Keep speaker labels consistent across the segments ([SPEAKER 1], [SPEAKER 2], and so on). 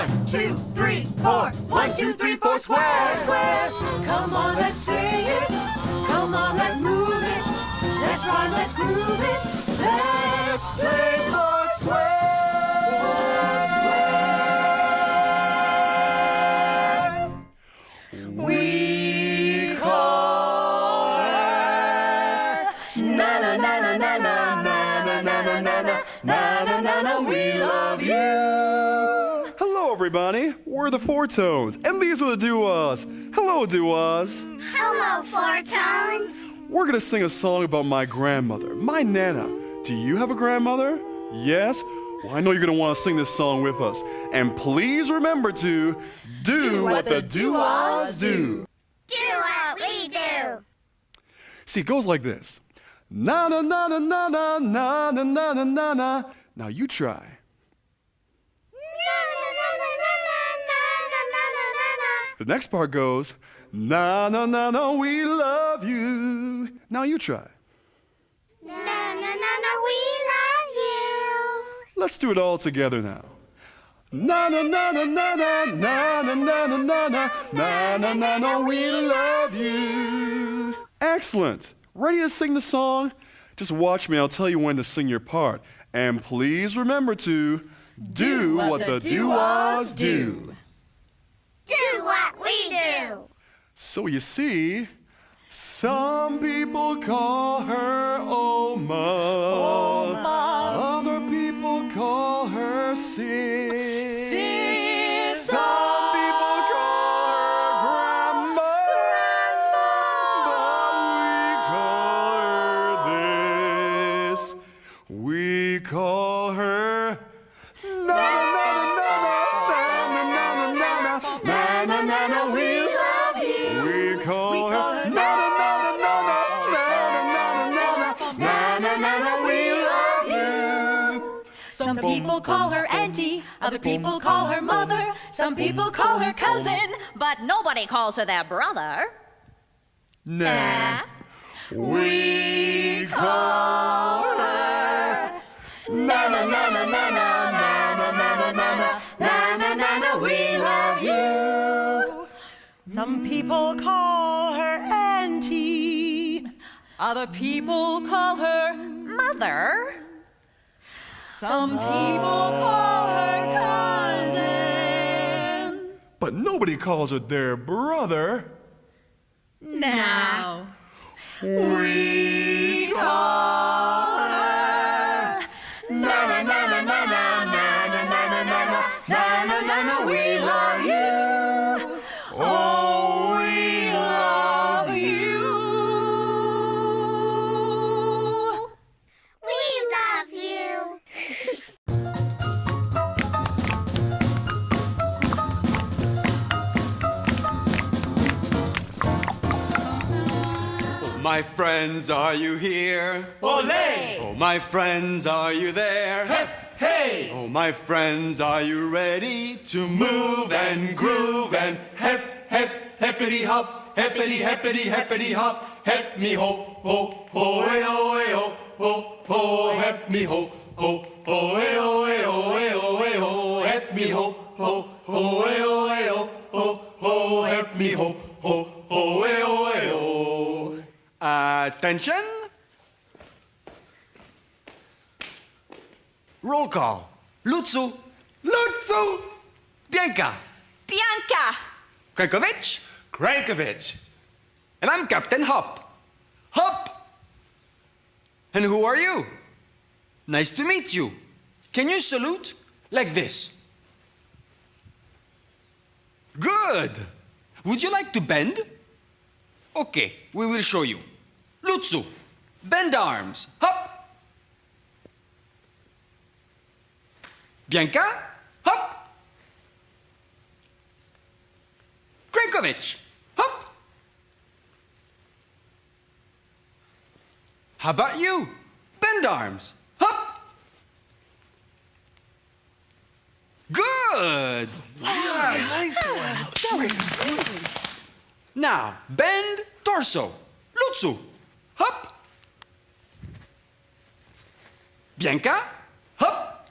[SPEAKER 1] One, two, three, four. One, two, three, four, square, square. Come on, let's sing it. Come on, let's move it. Let's rhyme, let's groove it. Let's play four square. We call her na na na na na na na na na na na na na. We love you.
[SPEAKER 2] Everybody. We're the Four Tones, and these are the Doo-Wahs. Hello, Doo-Wahs.
[SPEAKER 3] Hello, Four Tones.
[SPEAKER 2] We're gonna sing a song about my grandmother, my Nana. Do you have a grandmother? Yes? Well, I know you're gonna wanna sing this song with us. And please remember to do, what, the Doo-Wahs do.
[SPEAKER 3] Do what we do.
[SPEAKER 2] See, it goes like this. Na na na na na na na na na na na na. Now you try. The next part goes, na na na na, we love you. Now you try.
[SPEAKER 3] Na na na na, we love you.
[SPEAKER 2] Let's do it all together now. Na na na na na na na na na na na na na na na na we love you. Excellent. Ready to sing the song? Just watch me. I'll tell you when to sing your part. And please remember to do what the do-wahs do.
[SPEAKER 3] Do what we do.
[SPEAKER 2] So you see, some people call her Oma. Other people call her Sis. Some people call her
[SPEAKER 1] auntie, other people call her mother, some people call her cousin,
[SPEAKER 4] But nobody calls her their brother.
[SPEAKER 2] Nah. We call her. Na na na na na na na na na na na na na na na. We love you.
[SPEAKER 1] Some people call her auntie, other people call her
[SPEAKER 4] Mother?
[SPEAKER 1] Some people call her cousin.
[SPEAKER 2] But nobody calls her their brother.
[SPEAKER 4] Now.
[SPEAKER 1] We call
[SPEAKER 5] my friends, are you here?
[SPEAKER 1] Olé!
[SPEAKER 5] Oh, my friends, are you there? Hey, hey! Oh, my friends, are you ready to move and groove and hep, hep, hippity hop, hippity, hippity, hippity hop, hep me ho, ho, ho, eh, oh, eh, oh, ho, ho, hep me ho, ho, ho, eh, oh, eh, oh, eh, oh, eh, oh, hep me ho, ho, ho, eh, oh, eh, oh, ho, ho, hep me ho, ho, ho, eh, oh. Attention! Roll call. Lutzu. Lutzu! Bianca.
[SPEAKER 4] Bianca!
[SPEAKER 5] Krankovic. Krankovic. And I'm Captain Hop. Hop! And who are you? Nice to meet you. Can you salute like this? Good. Would you like to bend? Okay, we will show you. Lutzu, bend arms. Hop. Bianca, hop. Krankovic, hop. How about you? Bend arms. Hop. Good. Now, bend torso. Lutzu. Hop. Bianca. Hop.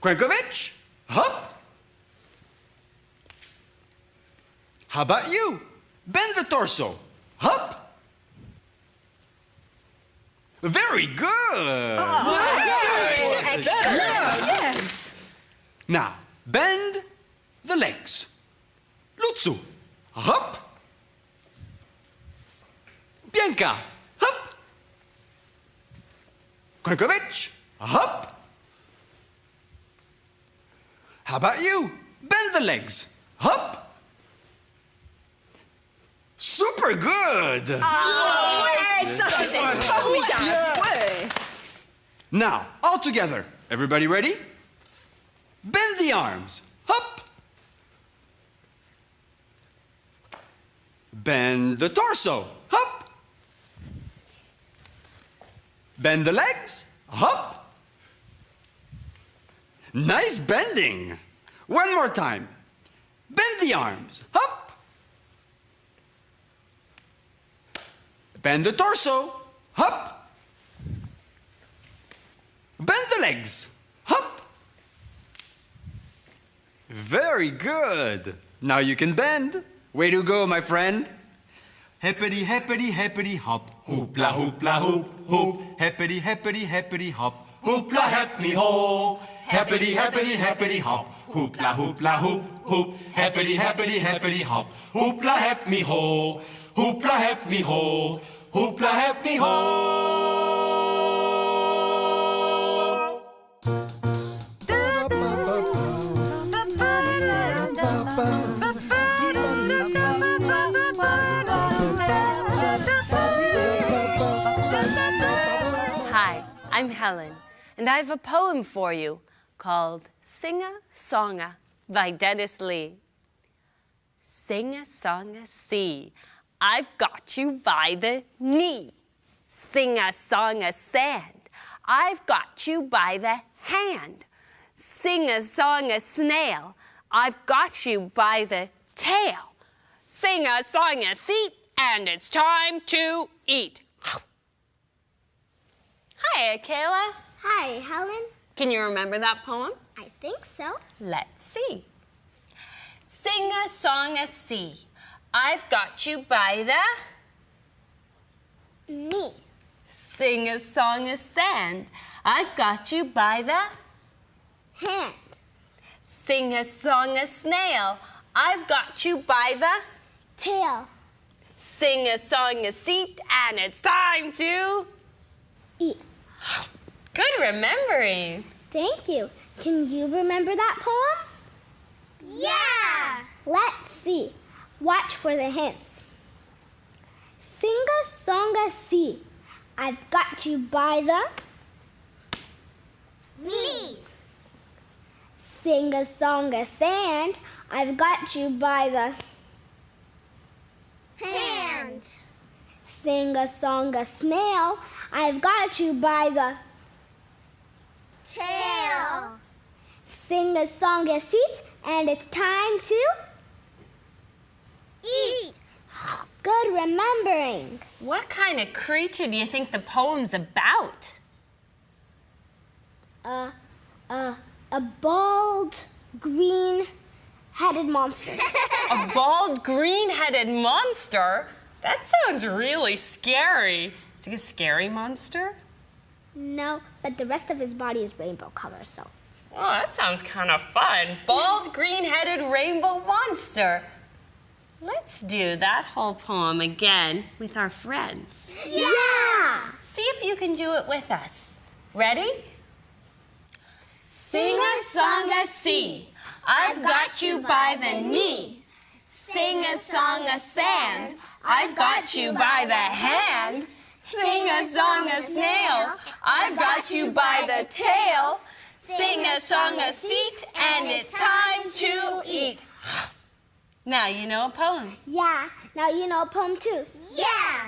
[SPEAKER 6] Krenkovich, hop. How about you? Bend the torso, hop. Very good.
[SPEAKER 7] Oh, yes.
[SPEAKER 6] Now, bend the legs. Lutsu, hop. Bianca. Krenkovich, hop. How about you? Bend the legs, hop. Super good. Now, all together. Everybody ready? Bend the arms. Hop. Bend the torso. Bend the legs. Up. Nice bending. One more time. Bend the arms. Up. Bend the torso. Up. Bend the legs. Hop. Very good. Now you can bend. Way to go, my friend. Hippity, hippity, hippity, hop. Hoopla, hoopla, hoop, hoop. Hippity, hippity, hippity, hop. Hoopla, me ho. Hippity, hippity, hippity, hop. Hoopla, hoopla, hoop, hoop. Hippity, hippity, hippity, hop. Hoopla, me ho. Hoopla, me ho. Hoopla, me ho.
[SPEAKER 8] I'm Helen, and I have a poem for you called Sing a Songa by Dennis Lee. Sing a song a sea, I've got you by the knee. Sing a song a sand, I've got you by the hand. Sing a song a snail, I've got you by the tail. Sing a song a seat, and it's time to eat. Hi, Kayla.
[SPEAKER 9] Hi, Helen.
[SPEAKER 8] Can you remember that poem?
[SPEAKER 9] I think so.
[SPEAKER 8] Let's see. Sing a song a sea. I've got you by the.
[SPEAKER 9] Me.
[SPEAKER 8] Sing a song a sand. I've got you by the.
[SPEAKER 9] Hand.
[SPEAKER 8] Sing a song a snail. I've got you by the.
[SPEAKER 9] Tail.
[SPEAKER 8] Sing a song a seat, and it's time to.
[SPEAKER 9] Eat.
[SPEAKER 8] Good remembering.
[SPEAKER 9] Thank you. Can you remember that poem? Yeah. Let's see. Watch for the hints. Sing a song a sea. I've got you by the. Me. Sing a song a sand. I've got you by the. Hand. Sing a song a snail. I've got you by the. Tail. Sing a song a seat, and it's time to. Eat. Good remembering.
[SPEAKER 8] What kind of creature do you think the poem's about?
[SPEAKER 9] A, a, a bald, green headed monster.
[SPEAKER 8] A bald, green headed monster? That sounds really scary. He a scary monster?
[SPEAKER 9] no, but the rest of his body is rainbow color, so.
[SPEAKER 8] Oh, that sounds kind of fun. Bald, green headed rainbow monster. Let's do that whole poem again with our friends.
[SPEAKER 9] Yeah!
[SPEAKER 8] See if you can do it with us. Ready? Sing a song a sea. I've got you by the knee. Sing a song a sand. I've got you by the hand. Sing a song a snail. I've got you by the tail. Sing a song a seat, and it's time to eat. Now you know a poem.
[SPEAKER 9] Yeah, now you know a poem too. Yeah!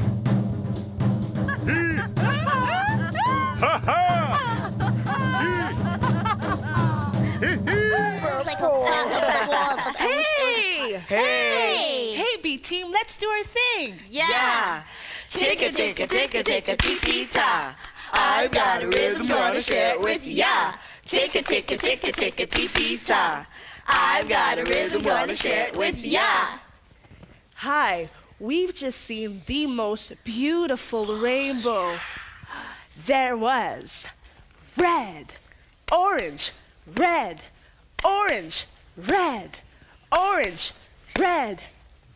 [SPEAKER 10] Hey!
[SPEAKER 9] Hey!
[SPEAKER 10] Hey, B team, let's do our thing.
[SPEAKER 11] Yeah. Ticka ticka ticka ticka tee tee ta. I've got a rhythm, wanna share it with ya.
[SPEAKER 1] Ticka, ticka, ticka, ticka, tee, tee, ta. I've got a rhythm, gonna share it with ya.
[SPEAKER 10] Hi, we've just seen the most beautiful rainbow. There was red, orange, red, orange, red, orange, red,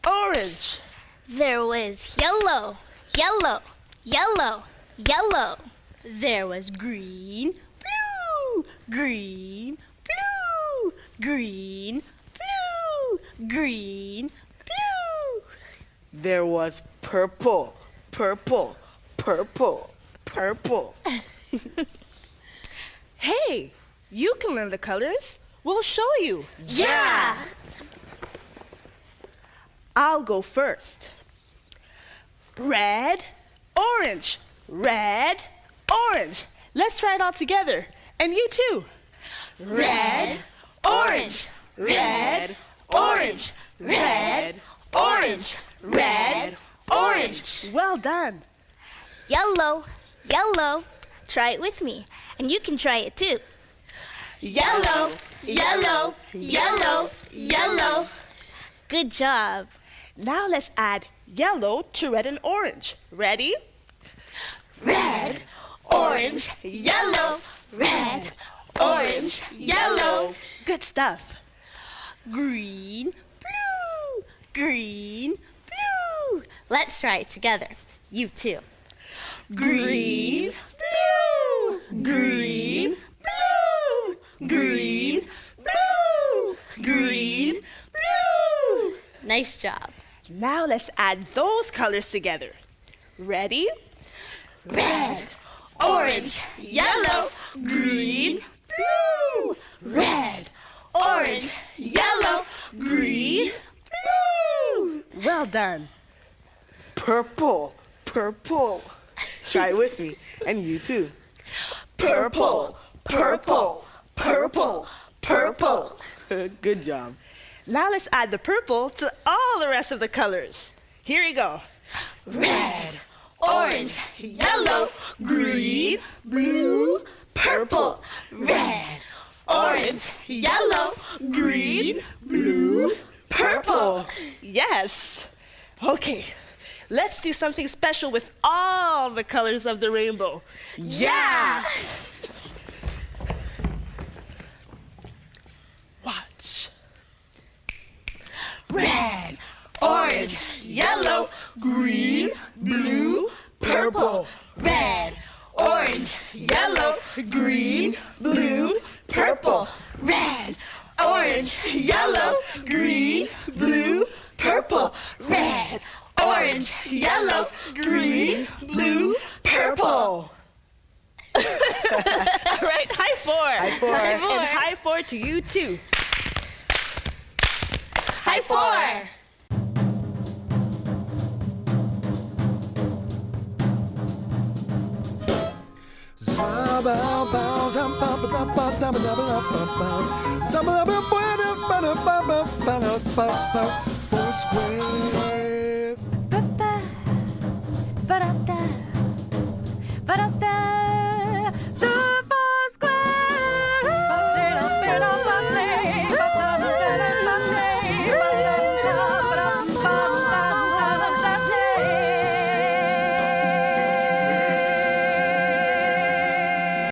[SPEAKER 10] orange.
[SPEAKER 3] There was yellow, yellow, yellow, yellow. There was green, blue, green, blue, green, blue, green, blue.
[SPEAKER 10] There was purple, purple, purple, purple. hey, you can learn the colors. We'll show you.
[SPEAKER 3] Yeah!
[SPEAKER 10] I'll go first. Red, orange, red, orange. Let's try it all together. And you too.
[SPEAKER 3] Red, orange, red, orange, red, orange, red, orange.
[SPEAKER 10] Well done.
[SPEAKER 3] Yellow, yellow. Try it with me, and you can try it too. Yellow, yellow, yellow, yellow. Good job.
[SPEAKER 10] Now let's add yellow to red and orange. Ready?
[SPEAKER 3] Red, orange, yellow, red, orange, yellow.
[SPEAKER 10] Good stuff.
[SPEAKER 3] Green, blue, green, blue. Let's try it together. You too. Green, blue, green, blue, green, blue, green, blue. Nice job.
[SPEAKER 10] Now let's add those colors together. Ready?
[SPEAKER 3] Red, orange, yellow, green, blue. Red, orange, yellow, green, blue.
[SPEAKER 10] Well done. Purple, purple. Try it with me, and you too. Purple, purple, purple, purple. Good job. Now let's add the purple to all the rest of the colors. Here we go.
[SPEAKER 3] Red, orange, yellow, green, blue, purple. Red, orange, yellow, green, blue, purple.
[SPEAKER 10] Yes. Okay. Let's do something special with all the colors of the rainbow.
[SPEAKER 3] Yeah!
[SPEAKER 10] Watch.
[SPEAKER 3] Red, orange, yellow, green, blue, purple. Red, orange, yellow, green, blue, purple. Red, orange, yellow, green, blue, purple. Red, orange, yellow, green, blue, purple.
[SPEAKER 10] All right, high four. High
[SPEAKER 3] four. High four.
[SPEAKER 10] And high four to you too.
[SPEAKER 3] High four.
[SPEAKER 2] Foursquare.
[SPEAKER 8] Ba-ba,